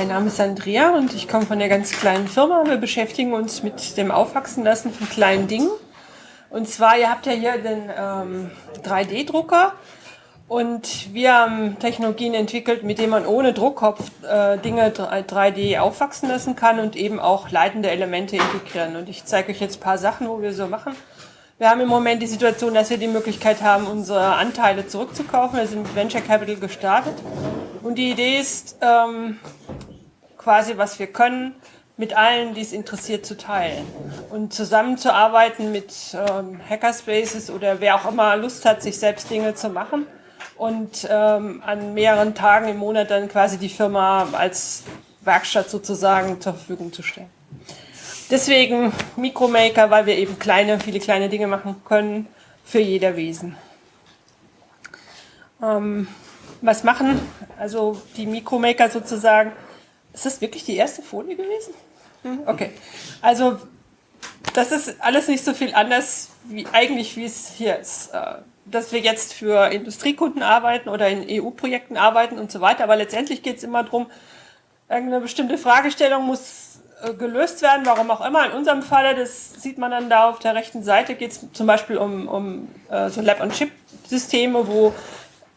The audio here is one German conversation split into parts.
Mein Name ist Andrea und ich komme von einer ganz kleinen Firma. Wir beschäftigen uns mit dem Aufwachsenlassen von kleinen Dingen. Und zwar, ihr habt ja hier den ähm, 3D-Drucker und wir haben Technologien entwickelt, mit denen man ohne Druckkopf äh, Dinge 3D aufwachsen lassen kann und eben auch leitende Elemente integrieren. Und ich zeige euch jetzt ein paar Sachen, wo wir so machen. Wir haben im Moment die Situation, dass wir die Möglichkeit haben, unsere Anteile zurückzukaufen. Wir sind mit Venture Capital gestartet. Und die Idee ist, ähm, quasi, was wir können, mit allen, die es interessiert, zu teilen. Und zusammenzuarbeiten mit ähm, Hackerspaces oder wer auch immer Lust hat, sich selbst Dinge zu machen und ähm, an mehreren Tagen im Monat dann quasi die Firma als Werkstatt sozusagen zur Verfügung zu stellen. Deswegen Micromaker, weil wir eben kleine, viele kleine Dinge machen können für jeder Wesen. Ähm, was machen also die Micromaker sozusagen? Ist das wirklich die erste Folie gewesen? Mhm. Okay, also das ist alles nicht so viel anders, wie eigentlich wie es hier ist. Äh, dass wir jetzt für Industriekunden arbeiten oder in EU-Projekten arbeiten und so weiter. Aber letztendlich geht es immer darum, irgendeine bestimmte Fragestellung muss gelöst werden, warum auch immer. In unserem Falle, das sieht man dann da auf der rechten Seite, geht es zum Beispiel um, um äh, so Lab-on-Chip-Systeme, wo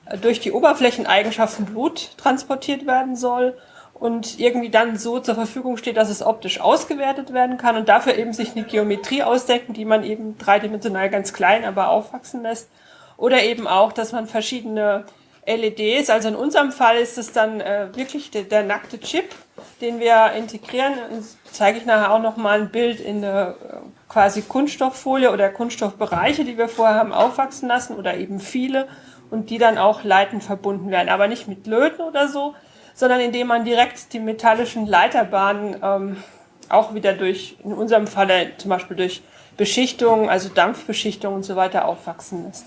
äh, durch die Oberflächeneigenschaften Blut transportiert werden soll und irgendwie dann so zur Verfügung steht, dass es optisch ausgewertet werden kann und dafür eben sich eine Geometrie ausdenken, die man eben dreidimensional ganz klein, aber aufwachsen lässt. Oder eben auch, dass man verschiedene LEDs, also in unserem Fall ist es dann äh, wirklich der, der, nackte Chip, den wir integrieren. Und zeige ich nachher auch nochmal ein Bild in eine äh, quasi Kunststofffolie oder Kunststoffbereiche, die wir vorher haben aufwachsen lassen oder eben viele und die dann auch leitend verbunden werden. Aber nicht mit Löten oder so, sondern indem man direkt die metallischen Leiterbahnen ähm, auch wieder durch, in unserem Falle zum Beispiel durch Beschichtung, also Dampfbeschichtung und so weiter aufwachsen lässt.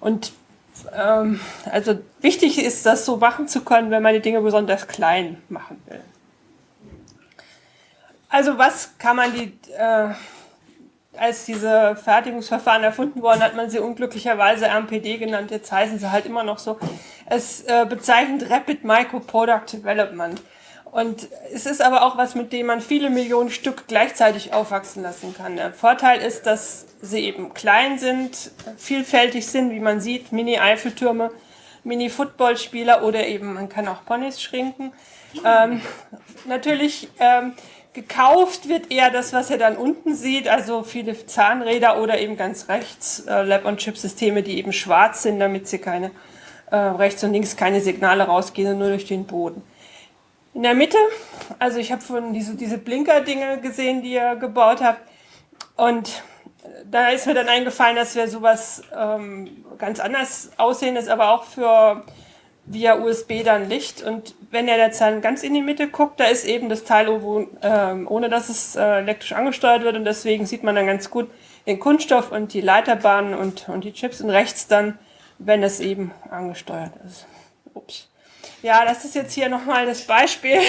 Und ähm, also wichtig ist, das so machen zu können, wenn man die Dinge besonders klein machen will. Also was kann man die, äh, als diese Fertigungsverfahren erfunden worden, hat man sie unglücklicherweise RMPD genannt, jetzt heißen sie halt immer noch so. Es äh, bezeichnet Rapid Micro Product Development. Und es ist aber auch was, mit dem man viele Millionen Stück gleichzeitig aufwachsen lassen kann. Der Vorteil ist, dass sie eben klein sind, vielfältig sind, wie man sieht, Mini-Eiffeltürme, Mini-Footballspieler oder eben, man kann auch Ponys schrinken. Ähm, natürlich ähm, gekauft wird eher das, was ihr dann unten sieht, also viele Zahnräder oder eben ganz rechts äh, Lab-on-Chip-Systeme, die eben schwarz sind, damit sie keine äh, rechts und links keine Signale rausgehen, nur durch den Boden. In der Mitte, also ich habe von diese, diese Blinker-Dinge gesehen, die ihr gebaut habt. Und da ist mir dann eingefallen, dass wir sowas ähm, ganz anders aussehen, ist aber auch für via USB dann Licht. Und wenn ihr jetzt dann ganz in die Mitte guckt, da ist eben das Teil, wo, ähm, ohne dass es äh, elektrisch angesteuert wird. Und deswegen sieht man dann ganz gut den Kunststoff und die Leiterbahnen und, und die Chips und rechts dann, wenn es eben angesteuert ist. Ups. Ja, das ist jetzt hier nochmal das Beispiel.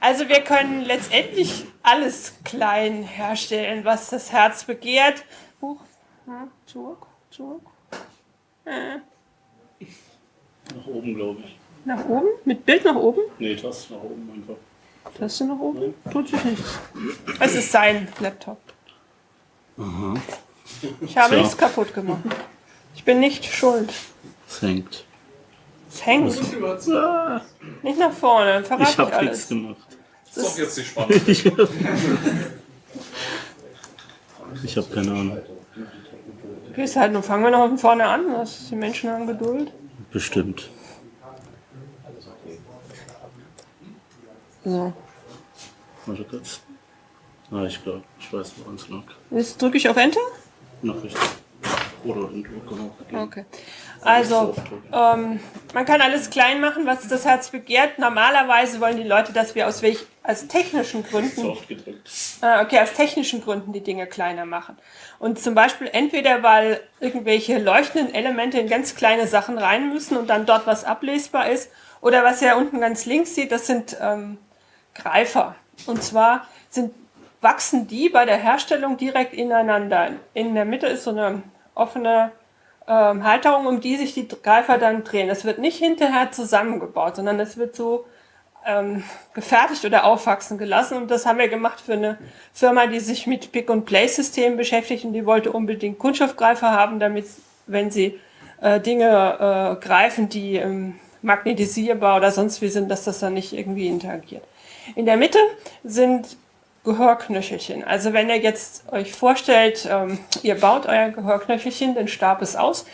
Also wir können letztendlich alles klein herstellen, was das Herz begehrt. Huch, zurück, zurück. Nach oben, glaube ich. Nach oben? Mit Bild nach oben? Nee, Taste nach oben einfach. Taste nach oben? Nein. Tut sich nichts. Es ist sein Laptop. Aha. Ich habe so. nichts kaputt gemacht. Ich bin nicht schuld. Es hängt. Nicht nach vorne, verrate ich habe nichts gemacht. Das ist doch jetzt die Spannung. ich habe keine Ahnung. Okay, ist halt nur fangen wir noch von vorne an. Was die Menschen haben Geduld. Bestimmt. So. Warte kurz. Ah, ich glaube, ich weiß, wo es lag. Jetzt drücke ich auf Enter? Noch richtig. Oder genau. Okay. Also, ähm, man kann alles klein machen, was das Herz begehrt. Normalerweise wollen die Leute, dass wir aus welch, aus technischen Gründen, äh, okay, aus technischen Gründen die Dinge kleiner machen. Und zum Beispiel entweder, weil irgendwelche leuchtenden Elemente in ganz kleine Sachen rein müssen und dann dort was ablesbar ist, oder was ihr unten ganz links sieht, das sind ähm, Greifer. Und zwar sind, wachsen die bei der Herstellung direkt ineinander. In der Mitte ist so eine offene ähm, Halterung, um die sich die Greifer dann drehen. Das wird nicht hinterher zusammengebaut, sondern es wird so ähm, gefertigt oder aufwachsen gelassen. Und das haben wir gemacht für eine Firma, die sich mit Pick-and-Play-Systemen beschäftigt und die wollte unbedingt Kunststoffgreifer haben, damit, wenn sie äh, Dinge äh, greifen, die ähm, magnetisierbar oder sonst wie sind, dass das dann nicht irgendwie interagiert. In der Mitte sind Gehörknöchelchen. Also wenn ihr jetzt euch vorstellt, ähm, ihr baut euer Gehörknöchelchen, den Stab ist aus,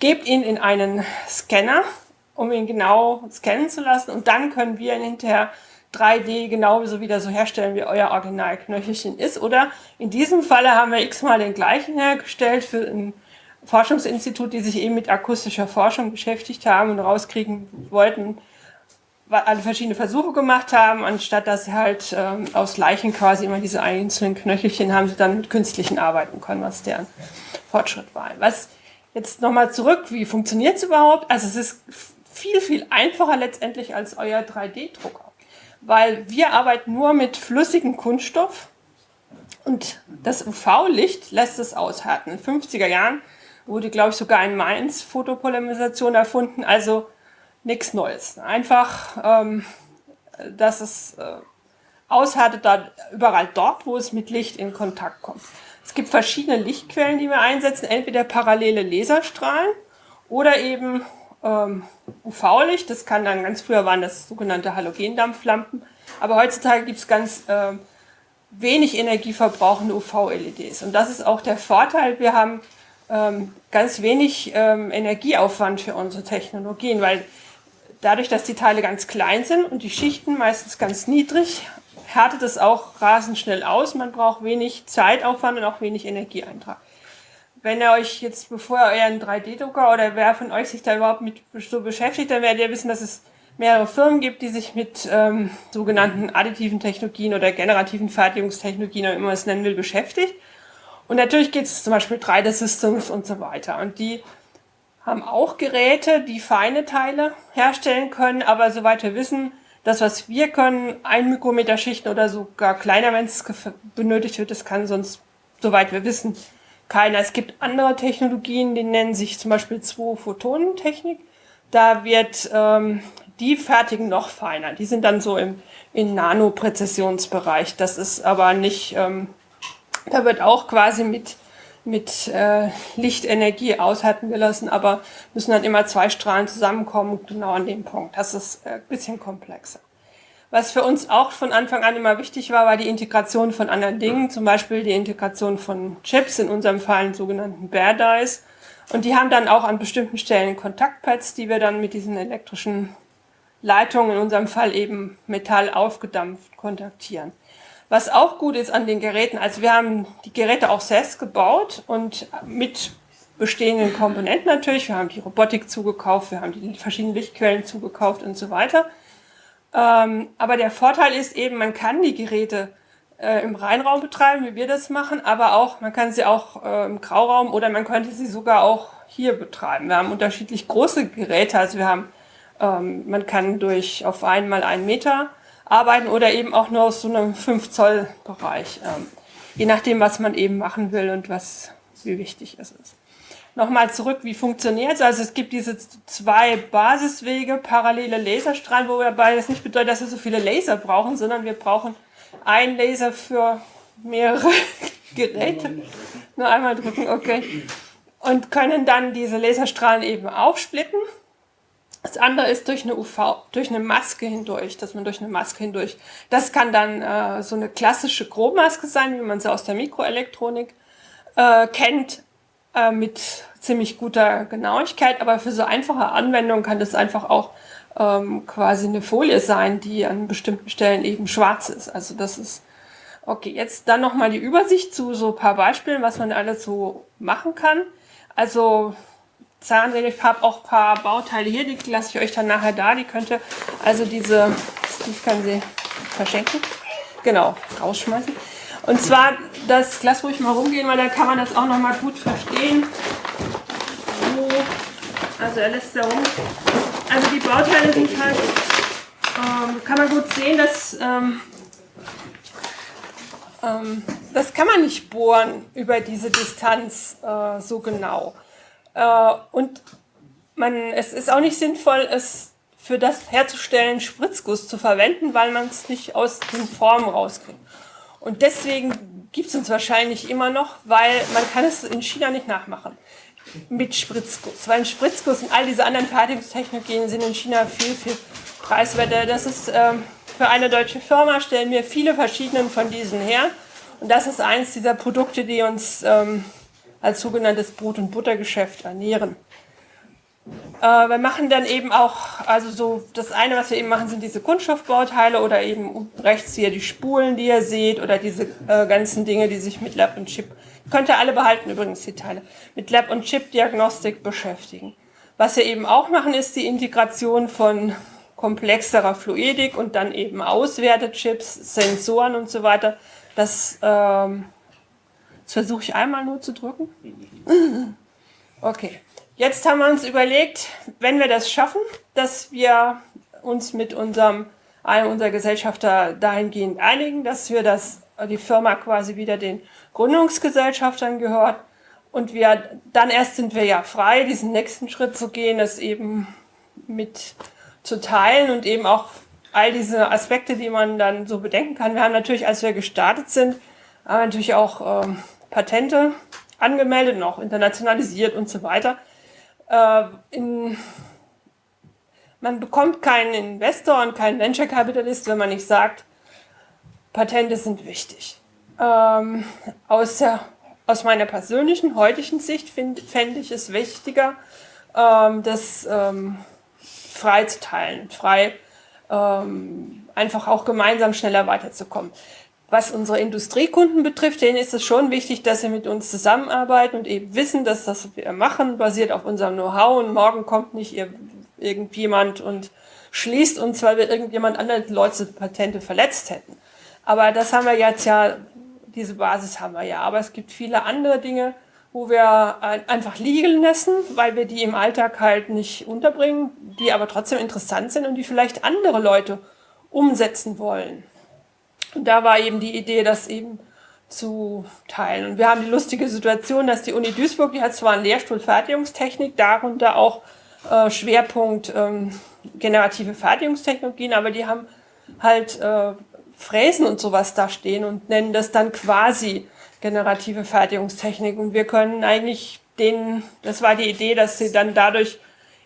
gebt ihn in einen Scanner, um ihn genau scannen zu lassen und dann können wir ihn hinterher 3D genauso wieder so herstellen, wie euer Originalknöchelchen ist. Oder in diesem Falle haben wir x-mal den gleichen hergestellt für ein Forschungsinstitut, die sich eben mit akustischer Forschung beschäftigt haben und rauskriegen wollten, alle verschiedene Versuche gemacht haben, anstatt dass sie halt ähm, aus Leichen quasi immer diese einzelnen Knöchelchen haben, sie dann mit künstlichen arbeiten können, was deren Fortschritt war. Was jetzt nochmal zurück, wie funktioniert es überhaupt? Also es ist viel, viel einfacher letztendlich als euer 3D-Drucker, weil wir arbeiten nur mit flüssigem Kunststoff und das UV-Licht lässt es aushärten. In den 50er Jahren wurde, glaube ich, sogar in Mainz Fotopolymerisation erfunden, also nichts Neues. Einfach, ähm, dass es äh, aushärtet da überall dort, wo es mit Licht in Kontakt kommt. Es gibt verschiedene Lichtquellen, die wir einsetzen, entweder parallele Laserstrahlen oder eben ähm, UV-Licht. Das kann dann ganz früher waren das sogenannte Halogendampflampen, aber heutzutage gibt es ganz äh, wenig energieverbrauchende UV-LEDs. Und das ist auch der Vorteil. Wir haben ähm, ganz wenig ähm, Energieaufwand für unsere Technologien, weil dadurch, dass die Teile ganz klein sind und die Schichten meistens ganz niedrig, härtet es auch rasend schnell aus. Man braucht wenig Zeitaufwand und auch wenig Energieeintrag. Wenn ihr euch jetzt, bevor ihr euren 3D-Drucker oder wer von euch sich da überhaupt mit so beschäftigt, dann werdet ihr wissen, dass es mehrere Firmen gibt, die sich mit ähm, sogenannten additiven Technologien oder generativen Fertigungstechnologien, wie man es nennen will, beschäftigt. Und natürlich geht es zum Beispiel 3D-Systems und so weiter. Und die haben auch Geräte, die feine Teile herstellen können, aber soweit wir wissen, das, was wir können, ein Mikrometer Schichten oder sogar kleiner, wenn es benötigt wird, das kann sonst, soweit wir wissen, keiner. Es gibt andere Technologien, die nennen sich zum Beispiel Zwei-Photonen-Technik. Da wird ähm, die fertigen noch feiner. Die sind dann so im, im Nanopräzisionsbereich. Das ist aber nicht, ähm, da wird auch quasi mit mit äh, Lichtenergie aushalten gelassen, aber müssen dann immer zwei Strahlen zusammenkommen, genau an dem Punkt. Das ist äh, bisschen komplexer. Was für uns auch von Anfang an immer wichtig war, war die Integration von anderen Dingen, zum Beispiel die Integration von Chips, in unserem Fall einen sogenannten Bear Dice. Und die haben dann auch an bestimmten Stellen Kontaktpads, die wir dann mit diesen elektrischen Leitungen, in unserem Fall eben Metall aufgedampft, kontaktieren. Was auch gut ist an den Geräten, also wir haben die Geräte auch selbst gebaut und mit bestehenden Komponenten natürlich. Wir haben die Robotik zugekauft, wir haben die verschiedenen Lichtquellen zugekauft und so weiter. Ähm, aber der Vorteil ist eben, man kann die Geräte äh, im Reinraum betreiben, wie wir das machen, aber auch, man kann sie auch äh, im Grauraum oder man könnte sie sogar auch hier betreiben. Wir haben unterschiedlich große Geräte, also wir haben, ähm, man kann durch auf einmal einen Meter arbeiten oder eben auch nur aus so einem 5 Zoll Bereich. Ähm, je nachdem, was man eben machen will und was, wie wichtig es ist. Nochmal zurück, wie funktioniert es? Also es gibt diese zwei Basiswege, parallele Laserstrahlen, wobei das nicht bedeutet, dass wir so viele Laser brauchen, sondern wir brauchen einen Laser für mehrere Geräte. Nur einmal drücken, okay. Und können dann diese Laserstrahlen eben aufsplitten das andere ist durch eine UV, durch eine Maske hindurch, dass man durch eine Maske hindurch. Das kann dann äh, so eine klassische Grobmaske sein, wie man sie aus der Mikroelektronik äh, kennt, äh, mit ziemlich guter Genauigkeit. Aber für so einfache Anwendungen kann das einfach auch ähm, quasi eine Folie sein, die an bestimmten Stellen eben schwarz ist. Also das ist okay. Jetzt dann noch mal die Übersicht zu so ein paar Beispielen, was man alles so machen kann. Also Zahnräder. Ich habe auch ein paar Bauteile hier, die lasse ich euch dann nachher da. Die könnte also diese, die kann sie verschenken. Genau, rausschmeißen. Und zwar das Glas ruhig mal rumgehen, weil da kann man das auch noch mal gut verstehen. So, also er lässt da rum. Also die Bauteile sind halt, ähm, kann man gut sehen, dass ähm, ähm, das kann man nicht bohren über diese Distanz äh, so genau. Äh, und man, es ist auch nicht sinnvoll, es für das herzustellen Spritzguss zu verwenden, weil man es nicht aus den Formen rauskriegt. Und deswegen gibt es uns wahrscheinlich immer noch, weil man kann es in China nicht nachmachen mit Spritzguss. Weil Spritzguss und all diese anderen Fertigungstechnologien sind in China viel, viel preiswerter. Das ist ähm, für eine deutsche Firma, stellen wir viele verschiedene von diesen her. Und das ist eins dieser Produkte, die uns ähm, als sogenanntes Brot- und Buttergeschäft ernähren. Äh, wir machen dann eben auch, also so, das eine, was wir eben machen, sind diese Kunststoffbauteile oder eben rechts hier die Spulen, die ihr seht, oder diese äh, ganzen Dinge, die sich mit Lab und Chip, könnt ihr alle behalten übrigens, die Teile, mit Lab und Chip-Diagnostik beschäftigen. Was wir eben auch machen, ist die Integration von komplexerer Fluidik und dann eben Auswertechips, Sensoren und so weiter. Das, ähm, das versuche ich einmal nur zu drücken. Okay. Jetzt haben wir uns überlegt, wenn wir das schaffen, dass wir uns mit unserem, einem unserer Gesellschafter dahingehend einigen, dass wir das, die Firma quasi wieder den Gründungsgesellschaftern gehört und wir, dann erst sind wir ja frei, diesen nächsten Schritt zu gehen, das eben mit zu teilen und eben auch all diese Aspekte, die man dann so bedenken kann. Wir haben natürlich, als wir gestartet sind, natürlich auch ähm, Patente angemeldet und auch internationalisiert und so weiter äh, in, man bekommt keinen Investor und keinen Venture Capitalist, wenn man nicht sagt, Patente sind wichtig. Ähm, aus, der, aus meiner persönlichen, heutigen Sicht fände ich es wichtiger, ähm, das ähm, frei zu teilen, frei einfach auch gemeinsam schneller weiterzukommen. Was unsere Industriekunden betrifft, denen ist es schon wichtig, dass sie mit uns zusammenarbeiten und eben wissen, dass das, was wir machen, basiert auf unserem Know-how und morgen kommt nicht irgendjemand und schließt uns, weil wir irgendjemand anderen Leute Patente verletzt hätten. Aber das haben wir jetzt ja, diese Basis haben wir ja. Aber es gibt viele andere Dinge, wo wir einfach liegen lassen, weil wir die im Alltag halt nicht unterbringen, die aber trotzdem interessant sind und die vielleicht andere Leute umsetzen wollen. Und da war eben die Idee, das eben zu teilen. Und wir haben die lustige Situation, dass die Uni Duisburg, die hat zwar einen Lehrstuhl Fertigungstechnik, darunter auch äh, Schwerpunkt ähm, generative Fertigungstechnologien, aber die haben halt äh, Fräsen und sowas da stehen und nennen das dann quasi generative Fertigungstechnik. Und wir können eigentlich denen, das war die Idee, dass sie dann dadurch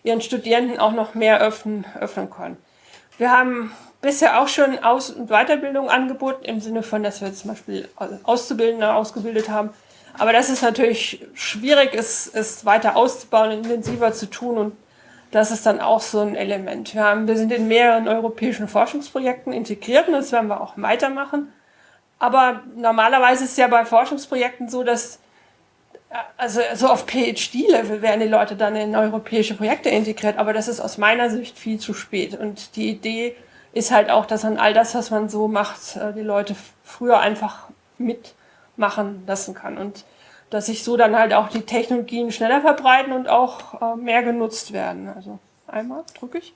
ihren Studierenden auch noch mehr öffnen, öffnen können. Wir haben bisher auch schon Aus- und Weiterbildung angeboten, im Sinne von, dass wir zum Beispiel Auszubildende ausgebildet haben. Aber das ist natürlich schwierig, es, es weiter auszubauen, intensiver zu tun und das ist dann auch so ein Element. Wir, haben, wir sind in mehreren europäischen Forschungsprojekten integriert und das werden wir auch weitermachen. Aber normalerweise ist es ja bei Forschungsprojekten so, dass also so auf PhD-Level werden die Leute dann in europäische Projekte integriert, aber das ist aus meiner Sicht viel zu spät. Und die Idee ist halt auch, dass man all das, was man so macht, äh, die Leute früher einfach mitmachen lassen kann. Und dass sich so dann halt auch die Technologien schneller verbreiten und auch äh, mehr genutzt werden. Also einmal drücke ich.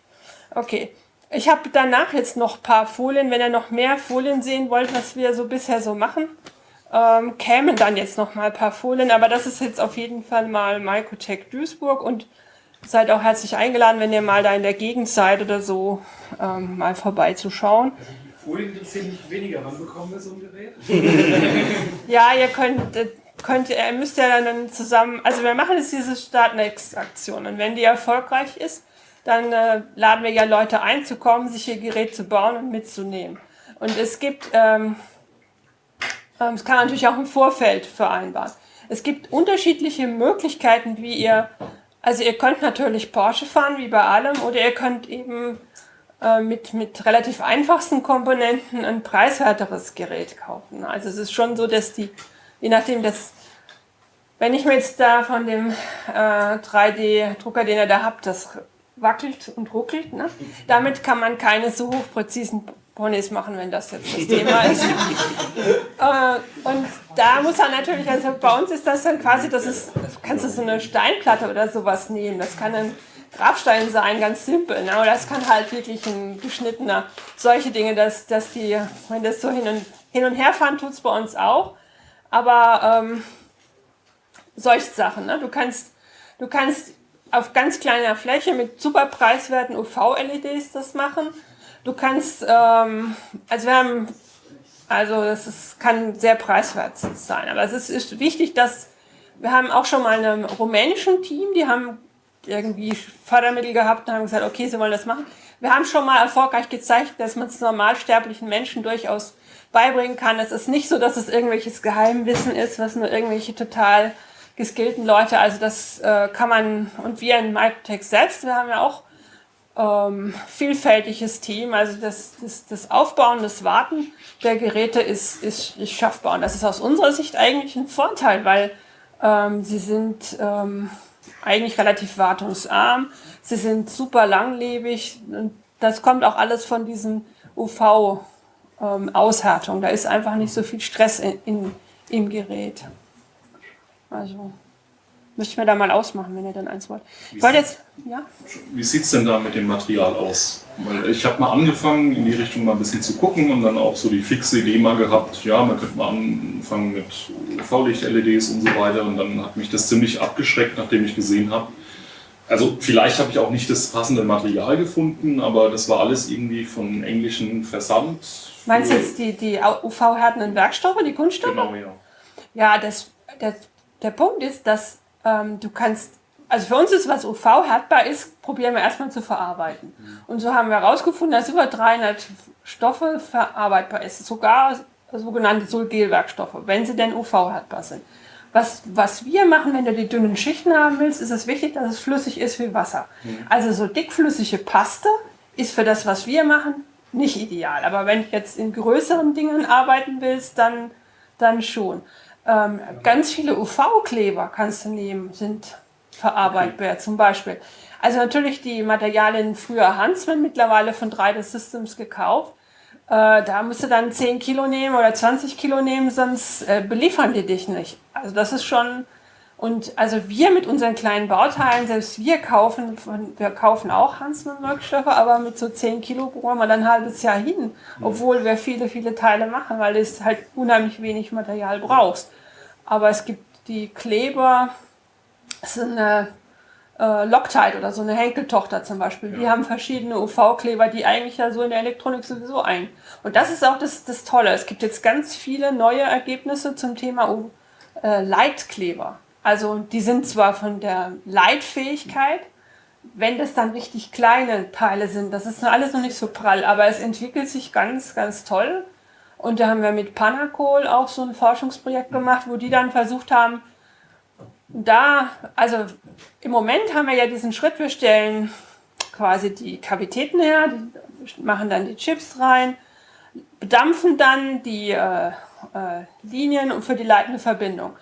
Okay. Ich habe danach jetzt noch ein paar Folien. Wenn ihr noch mehr Folien sehen wollt, was wir so bisher so machen, ähm, kämen dann jetzt noch mal ein paar Folien. Aber das ist jetzt auf jeden Fall mal Microtech Duisburg und seid auch herzlich eingeladen, wenn ihr mal da in der Gegend seid oder so, ähm, mal vorbeizuschauen. Also die Folien interessieren mich weniger. Wann bekommen wir so ein Gerät? ja, ihr könnt, äh, könnt, ihr müsst ja dann zusammen, also wir machen jetzt diese Start-Next-Aktion und wenn die erfolgreich ist, dann äh, laden wir ja Leute ein, zu kommen, sich ihr Gerät zu bauen und mitzunehmen. Und es gibt, ähm, ähm, es kann natürlich auch im Vorfeld vereinbaren. Es gibt unterschiedliche Möglichkeiten, wie ihr also ihr könnt natürlich Porsche fahren, wie bei allem, oder ihr könnt eben äh, mit, mit relativ einfachsten Komponenten ein preiswerteres Gerät kaufen. Also es ist schon so, dass die, je nachdem, dass, wenn ich mir jetzt da von dem äh, 3D-Drucker, den ihr da habt, das wackelt und ruckelt, ne? damit kann man keine so hochpräzisen Ponys machen, wenn das jetzt das Thema ist. äh, und da muss man natürlich, also bei uns ist das dann quasi, das ist, kannst du so eine Steinplatte oder sowas nehmen. Das kann ein Grabstein sein, ganz simpel. Ne? Oder das kann halt wirklich ein geschnittener, solche Dinge, dass, dass die, wenn das so hin und, hin und her fahren, tut es bei uns auch. Aber ähm, solche Sachen, ne? du kannst, du kannst auf ganz kleiner Fläche mit super preiswerten UV-LEDs das machen. Du kannst, ähm, also wir haben, also das ist, kann sehr preiswert sein, aber es ist, ist wichtig, dass wir haben auch schon mal ein rumänischen Team, die haben irgendwie Fördermittel gehabt und haben gesagt, okay, sie wollen das machen. Wir haben schon mal erfolgreich gezeigt, dass man es normalsterblichen Menschen durchaus beibringen kann. Es ist nicht so, dass es irgendwelches Geheimwissen ist, was nur irgendwelche total geskillten Leute, also das äh, kann man, und wir in Microtech selbst, wir haben ja auch ähm, vielfältiges Team, also das, das, das Aufbauen, das Warten der Geräte ist, ist, ist schaffbar. Und das ist aus unserer Sicht eigentlich ein Vorteil, weil ähm, sie sind ähm, eigentlich relativ wartungsarm, sie sind super langlebig das kommt auch alles von diesen UV-Aushärtung. Ähm, da ist einfach nicht so viel Stress in, in, im Gerät. Also müsste ich mir da mal ausmachen, wenn ihr dann eins wollt. Ich wollte jetzt, ja? Wie sieht es denn da mit dem Material aus? Weil ich habe mal angefangen, in die Richtung mal ein bisschen zu gucken und dann auch so die fixe Idee mal gehabt, ja, man könnte mal anfangen mit UV-Licht-LEDs und so weiter und dann hat mich das ziemlich abgeschreckt, nachdem ich gesehen habe, also vielleicht habe ich auch nicht das passende Material gefunden, aber das war alles irgendwie von englischen Versand. Meinst du jetzt die, die UV-härtenden Werkstoffe, die Kunststoffe? Genau, ja. Ja, das, das der Punkt ist, dass ähm, du kannst, also für uns ist, was UV-härtbar ist, probieren wir erstmal zu verarbeiten. Und so haben wir herausgefunden, dass über 300 Stoffe verarbeitbar ist, sogar sogenannte Sulgelwerkstoffe, wenn sie denn UV-härtbar sind. Was, was wir machen, wenn du die dünnen Schichten haben willst, ist es wichtig, dass es flüssig ist wie Wasser. Mhm. Also so dickflüssige Paste ist für das, was wir machen, nicht ideal. Aber wenn du jetzt in größeren Dingen arbeiten willst, dann, dann schon. Ähm, ganz viele UV-Kleber kannst du nehmen, sind verarbeitbar okay. zum Beispiel. Also natürlich die Materialien früher Huntsman, mittlerweile von 3D Systems gekauft. Äh, da musst du dann 10 Kilo nehmen oder 20 Kilo nehmen, sonst äh, beliefern die dich nicht. Also das ist schon, und also wir mit unseren kleinen Bauteilen, selbst wir kaufen, wir kaufen auch Huntsman-Wirkstoffe, aber mit so 10 Kilo brauchen wir dann ein halbes Jahr hin, obwohl wir viele, viele Teile machen, weil du halt unheimlich wenig Material brauchst. Aber es gibt die Kleber, das ist eine äh, Loctite oder so eine Henkeltochter zum Beispiel, ja. die haben verschiedene UV-Kleber, die eigentlich ja so in der Elektronik sowieso ein. Und das ist auch das, das Tolle. Es gibt jetzt ganz viele neue Ergebnisse zum Thema äh, Leitkleber. Also die sind zwar von der Leitfähigkeit, wenn das dann richtig kleine Teile sind, das ist alles noch nicht so prall, aber es entwickelt sich ganz, ganz toll. Und da haben wir mit Panacol auch so ein Forschungsprojekt gemacht, wo die dann versucht haben, da, also im Moment haben wir ja diesen Schritt, wir stellen quasi die Kavitäten her, die machen dann die Chips rein, bedampfen dann die äh, äh, Linien für die leitende Verbindung.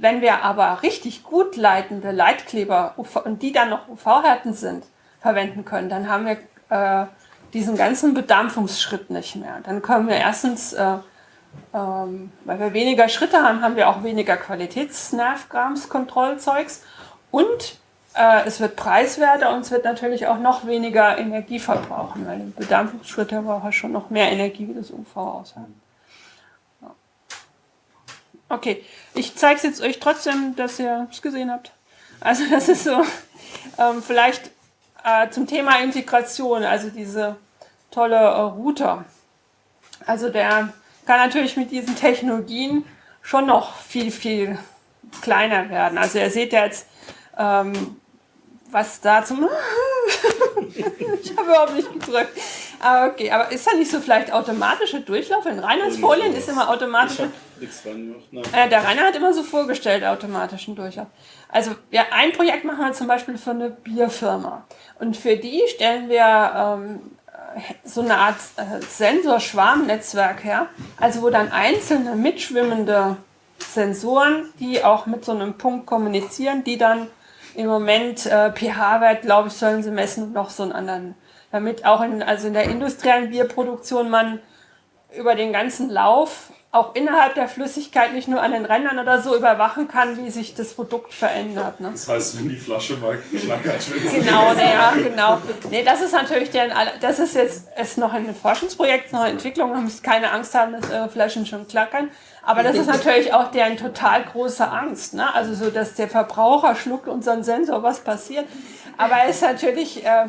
Wenn wir aber richtig gut leitende Leitkleber und die dann noch UV-Härten sind, verwenden können, dann haben wir äh, diesen ganzen Bedampfungsschritt nicht mehr. Dann können wir erstens, äh, ähm, weil wir weniger Schritte haben, haben wir auch weniger Qualitätsnervgrams-Kontrollzeugs und äh, es wird preiswerter und es wird natürlich auch noch weniger Energie verbrauchen, weil die Bedampfungsschritte brauchen schon noch mehr Energie, wie das UV aushalten. Okay, ich zeige es jetzt euch trotzdem, dass ihr es gesehen habt. Also das ist so, ähm, vielleicht äh, zum Thema Integration, also diese tolle äh, Router. Also der kann natürlich mit diesen Technologien schon noch viel, viel kleiner werden. Also ihr seht ja jetzt, ähm, was da zum... ich habe überhaupt nicht gedrückt. Aber ah, okay, aber ist da nicht so vielleicht automatischer Durchlauf? In Reinholzfolien ist immer automatisch. Äh, der Rainer hat immer so vorgestellt, automatischen Durchlauf. Also ja, ein Projekt machen wir zum Beispiel für eine Bierfirma. Und für die stellen wir ähm, so eine Art äh, Sensorschwarmnetzwerk her, also wo dann einzelne mitschwimmende Sensoren, die auch mit so einem Punkt kommunizieren, die dann im Moment äh, pH-Wert, glaube ich, sollen sie messen und noch so einen anderen damit auch in, also in der industriellen Bierproduktion man über den ganzen Lauf auch innerhalb der Flüssigkeit nicht nur an den Rändern oder so überwachen kann, wie sich das Produkt verändert. Ne? Das heißt, wenn die Flasche mal knackert wird. Genau, nee, ja, genau. Nee, das ist natürlich der, das ist jetzt ist noch ein Forschungsprojekt, noch eine Entwicklung, man muss keine Angst haben, dass eure Flaschen schon klackern. Aber das ist natürlich auch deren total große Angst. Ne? Also so, dass der Verbraucher schluckt unseren Sensor, was passiert. Aber er ist natürlich äh,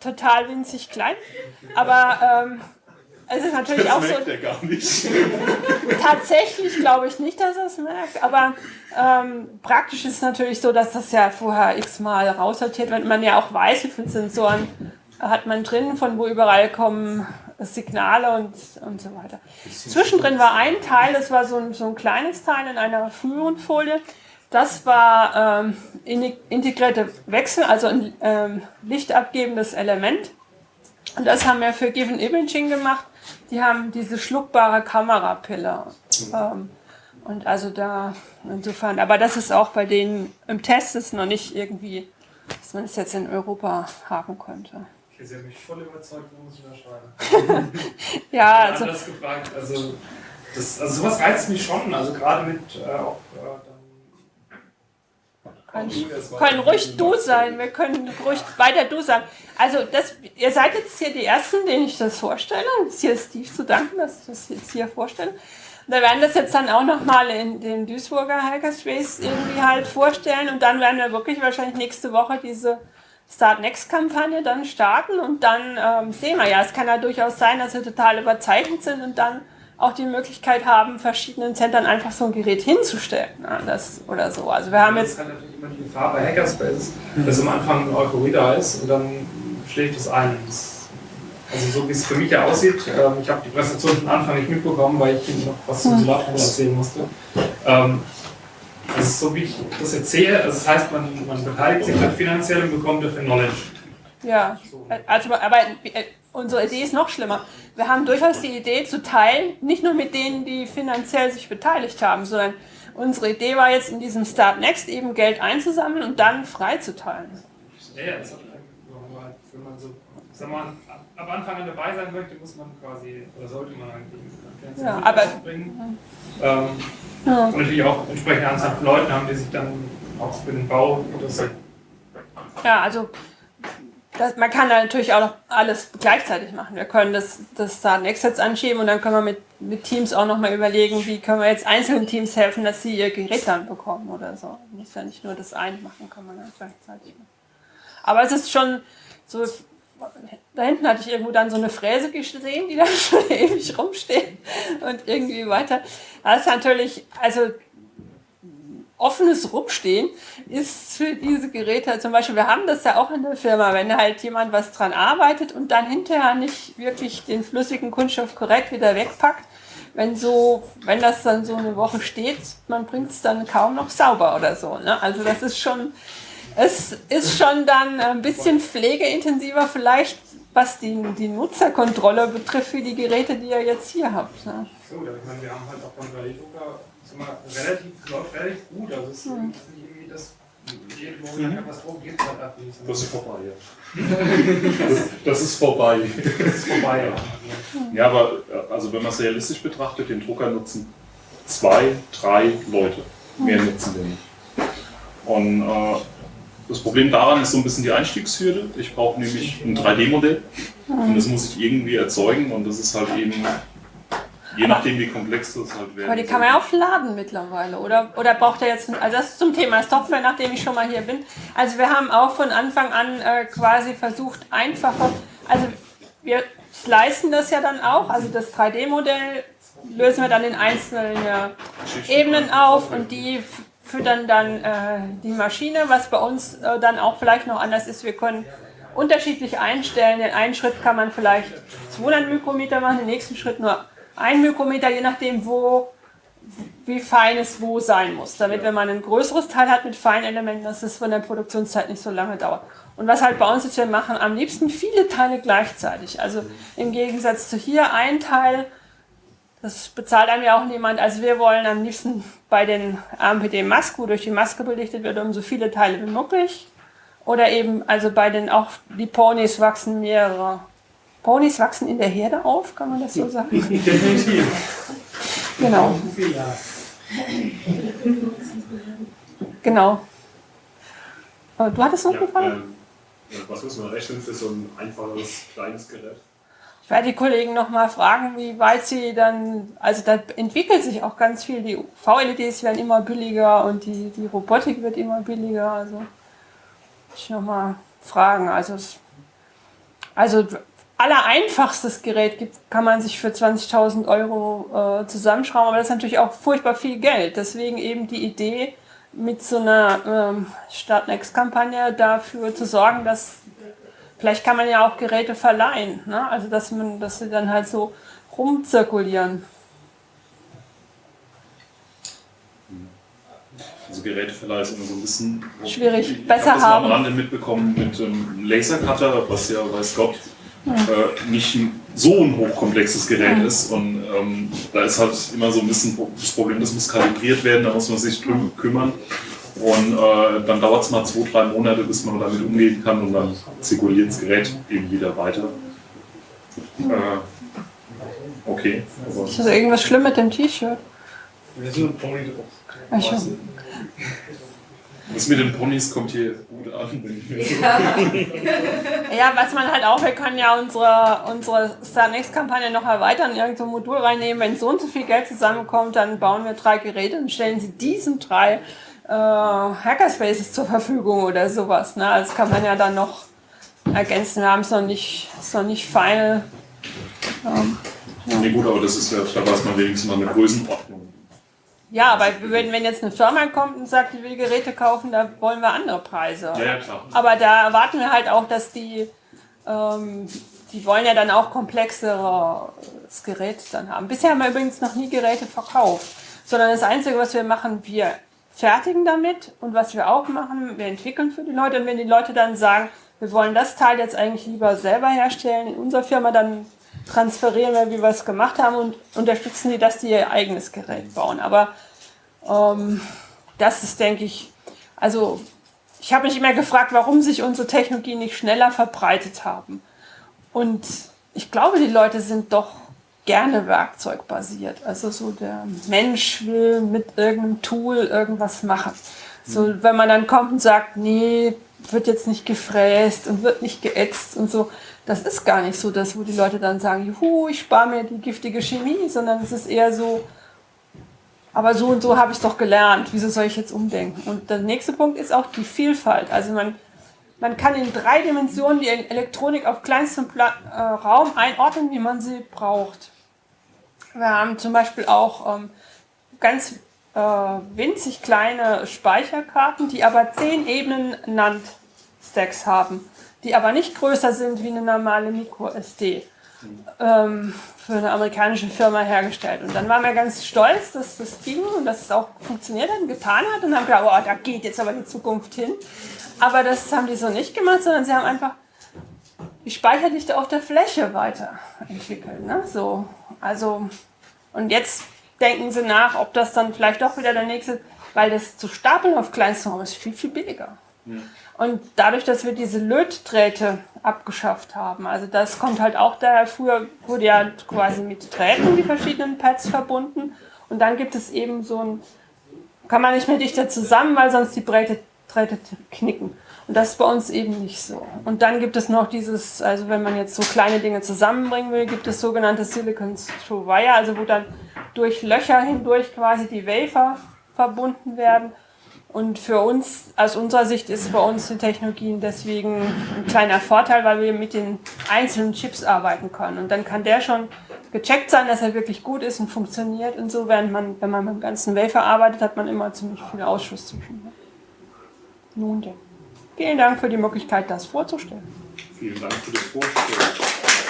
total winzig klein. Aber ähm, es ist natürlich Das auch so. merkt er gar nicht. Tatsächlich glaube ich nicht, dass er es merkt, aber ähm, praktisch ist es natürlich so, dass das ja vorher x-mal raussortiert wird. Man ja auch weiß, wie viele Sensoren hat man drin, von wo überall kommen Signale und, und so weiter. Zwischendrin war ein Teil, das war so ein, so ein kleines Teil in einer Führungsfolie. Das war ähm, in- integrierte Wechsel, also ein ähm, lichtabgebendes Element. Und das haben wir für Given Imaging gemacht. Die haben diese schluckbare Kamerapille. Ähm, und also da insofern, aber das ist auch bei denen im Test ist noch nicht irgendwie, dass man es jetzt in Europa haben könnte. Okay, Sie haben mich voll überzeugt, wo muss ich unterschreiben? Ja, also Anders gefragt, also, das, also sowas reizt mich schon, also gerade mit äh, auch äh, Kann, können ruhig du sein, wir können ruhig weiter du sein. Also das, ihr seid jetzt hier die Ersten, denen ich das vorstelle. Es ist hier Steve zu danken, dass ich das jetzt hier vorstelle. Und wir werden das jetzt dann auch nochmal in den Duisburger Hackerspace irgendwie halt vorstellen und dann werden wir wirklich wahrscheinlich nächste Woche diese Start Next Kampagne dann starten und dann ähm, sehen wir ja, es kann ja durchaus sein, dass wir total überzeichnet sind und dann auch die Möglichkeit haben, verschiedenen Zentren einfach so ein Gerät hinzustellen ne, das, oder so. Also wir haben Das jetzt ist halt natürlich immer die Gefahr bei Hackerspaces, dass am Anfang eine Euphorie da ist und dann schlägt es ein. Das, also so wie es für mich ja aussieht, ähm, ich habe die Präsentation von Anfang nicht mitbekommen, weil ich noch was zum Solarpanel erzählen musste. Ähm, das ist so wie ich das sehe, also das heißt, man, man beteiligt sich halt finanziell und bekommt dafür Knowledge. Ja, also, aber äh, unsere Idee ist noch schlimmer. Wir haben durchaus die Idee zu teilen, nicht nur mit denen, die finanziell sich beteiligt haben, sondern unsere Idee war jetzt in diesem Start Next eben Geld einzusammeln und dann freizuteilen. Ja, ja, das hat halt, wenn man so, sag mal, ab Anfang an dabei sein möchte, muss man quasi, oder sollte man eigentlich Ja, aber- bringen. Ähm, Ja. Und natürlich auch entsprechende Anzahl von Leuten haben, die sich dann auch für den Bau interessieren. Ja, also das, man kann da natürlich auch noch alles gleichzeitig machen. Wir können das, das jetzt anschieben und dann können wir mit, mit Teams auch nochmal überlegen, wie können wir jetzt einzelnen Teams helfen, dass sie ihr Gerät dann bekommen oder so. Man muss ja nicht nur das eine machen, kann man ja gleichzeitig machen. Aber es ist schon so, da hinten hatte ich irgendwo dann so eine Fräse gesehen, die da schon ewig rumsteht und irgendwie weiter. Das ist natürlich, also offenes Rumstehen ist für diese Geräte zum Beispiel, wir haben das ja auch in der Firma, wenn halt jemand was dran arbeitet und dann hinterher nicht wirklich den flüssigen Kunststoff korrekt wieder wegpackt, wenn so, wenn das dann so eine Woche steht, man bringt es dann kaum noch sauber oder so. Ne? Also das ist schon, es ist schon dann ein bisschen pflegeintensiver vielleicht, was die, die Nutzerkontrolle betrifft für die Geräte, die ihr jetzt hier habt. Ne? So, ich meine, wir haben halt auch beim 3D-Drucker mal, relativ, läuft relativ gut. Also es ist nicht irgendwie das, jede Woche eine Katastrophe gibt es halt nicht. Das ist vorbei, ja. Das, das ist vorbei. Das ist vorbei. Ja. Ja, aber also wenn man es realistisch betrachtet, den Drucker nutzen zwei, drei Leute. Mehr nutzen wir nicht. Und äh, das Problem daran ist so ein bisschen die Einstiegshürde. Ich brauche nämlich ein 3D-Modell und das muss ich irgendwie erzeugen und das ist halt eben, je nachdem wie komplex das halt wird. Aber die kann man ja auch laden mittlerweile, oder? Oder braucht er jetzt, ein, also das ist zum Thema Software, nachdem ich schon mal hier bin. Also wir haben auch von Anfang an äh, quasi versucht, einfacher, also wir leisten das ja dann auch, also das 3D-Modell lösen wir dann in einzelne Ebenen auf und die füttern dann äh, die Maschine, was bei uns äh, dann auch vielleicht noch anders ist, wir können unterschiedlich einstellen. Den einen Schritt kann man vielleicht 200 Mikrometer machen, den nächsten Schritt nur 1 Mikrometer, je nachdem, wo, wie fein es wo sein muss. Damit, wenn man ein größeres Teil hat mit Feinelementen, dass es von der Produktionszeit nicht so lange dauert. Und was halt bei uns ist, wir machen am liebsten viele Teile gleichzeitig. Also im Gegensatz zu hier ein Teil, das bezahlt einem ja auch niemand. Also wir wollen am liebsten bei den AMPD Mask, wo durch die Maske belichtet wird, um so viele Teile wie möglich. Oder eben, also bei den auch, die Ponys wachsen mehrere. Ponys wachsen in der Herde auf, kann man das so sagen? Definitiv. Genau. Genau. Äh, Du hattest noch eine Frage? ähm, was muss man rechnen für so ein einfaches kleines Gerät? Ich werde die Kollegen noch mal fragen, wie weit sie dann, also da entwickelt sich auch ganz viel. Die V-LEDs werden immer billiger und die, die Robotik wird immer billiger. Also ich noch mal fragen. Also, es, also aller einfachstes Gerät gibt, kann man sich für 20.000 Euro äh, zusammenschrauben, aber das ist natürlich auch furchtbar viel Geld. Deswegen eben die Idee, mit so einer ähm, Start-Next-Kampagne dafür zu sorgen, dass Vielleicht kann man ja auch Geräte verleihen, ne? also dass man, dass sie dann halt so rumzirkulieren. Also Geräteverleih ist immer so ein bisschen Schwierig. Ich Besser hab das haben. am Rande mitbekommen mit dem Lasercutter, was ja, weiß Gott, äh, nicht ein, so ein hochkomplexes Gerät ist. Und ähm, da ist halt immer so ein bisschen das Problem, das muss kalibriert werden, da muss man sich drum kümmern. Und äh, dann dauert es mal zwei, drei Monate, bis man damit umgehen kann und dann zirkuliert das Gerät eben wieder weiter. Äh, okay. Aber Ist das irgendwas schlimm mit dem T-Shirt? Wir sind ein Pony drauf. Das mit den Ponys kommt hier gut an. Wenn ich mir so Ja, was man halt auch, wir können ja unsere, unsere Star-Next-Kampagne noch erweitern, irgend so ein Modul reinnehmen. Wenn so und so viel Geld zusammenkommt, dann bauen wir drei Geräte und stellen sie diesen drei äh, Hackerspaces zur Verfügung oder sowas. Ne? Das kann man ja dann noch ergänzen. Wir haben es noch nicht, ist noch nicht final. Nee, gut, aber das ist ja, da weiß man wenigstens mal eine Größenordnung. Ja, aber wenn, wenn jetzt eine Firma kommt und sagt, die will Geräte kaufen, da wollen wir andere Preise. Ja, klar. Aber da erwarten wir halt auch, dass die, ähm, die wollen ja dann auch komplexeres Gerät dann haben. Bisher haben wir übrigens noch nie Geräte verkauft, sondern das Einzige, was wir machen, wir fertigen damit und was wir auch machen, wir entwickeln für die Leute und wenn die Leute dann sagen, wir wollen das Teil jetzt eigentlich lieber selber herstellen in unserer Firma, dann transferieren wir, wie wir es gemacht haben und unterstützen die, dass die ihr eigenes Gerät bauen. Aber ähm, das ist, denke ich, also ich habe mich immer gefragt, warum sich unsere Technologie nicht schneller verbreitet haben. Und ich glaube, die Leute sind doch gerne werkzeugbasiert. Also so der Mensch will mit irgendeinem Tool irgendwas machen. So, wenn man dann kommt und sagt, nee, wird jetzt nicht gefräst und wird nicht geätzt und so, das ist gar nicht so das, wo die Leute dann sagen, juhu, ich spare mir die giftige Chemie, sondern es ist eher so, aber so und so habe ich es doch gelernt, wieso soll ich jetzt umdenken? Und der nächste Punkt ist auch die Vielfalt. Also man, man kann in drei Dimensionen die Elektronik auf kleinstem Pla äh, Raum einordnen, wie man sie braucht. Wir haben zum Beispiel auch ähm, ganz äh, winzig kleine Speicherkarten, die aber zehn Ebenen NAND-Stacks haben, die aber nicht größer sind wie eine normale Micro-SD. Ähm, für eine amerikanische Firma hergestellt. Und dann waren wir ganz stolz, dass das ging und dass es auch funktioniert hat und getan hat und haben gedacht, oh, da geht jetzt aber die Zukunft hin. Aber das haben die so nicht gemacht, sondern sie haben einfach die Speicherdichte auf der Fläche weiterentwickelt. Ne? So, also, und jetzt denken sie nach, ob das dann vielleicht doch wieder der nächste, weil das zu stapeln auf kleinstem Raum ist viel, viel billiger. Und dadurch, dass wir diese Lötdrähte abgeschafft haben, also das kommt halt auch daher, früher wurde ja quasi mit Drähten die verschiedenen Pads verbunden und dann gibt es eben so ein, kann man nicht mehr dichter zusammen, weil sonst die Drähte, Drähte knicken. Und das ist bei uns eben nicht so. Und dann gibt es noch dieses, also wenn man jetzt so kleine Dinge zusammenbringen will, gibt es sogenannte Silicon Through Wire, also wo dann durch Löcher hindurch quasi die Wafer verbunden werden. Und für uns, aus unserer Sicht, ist bei uns die Technologie deswegen ein kleiner Vorteil, weil wir mit den einzelnen Chips arbeiten können. Und dann kann der schon gecheckt sein, dass er wirklich gut ist und funktioniert. Und so, während man, wenn man mit dem ganzen Wafer arbeitet, hat man immer ziemlich viel Ausschuss zwischen. Nun denn. Vielen Dank für die Möglichkeit, das vorzustellen. Vielen Dank für das Vorstellen.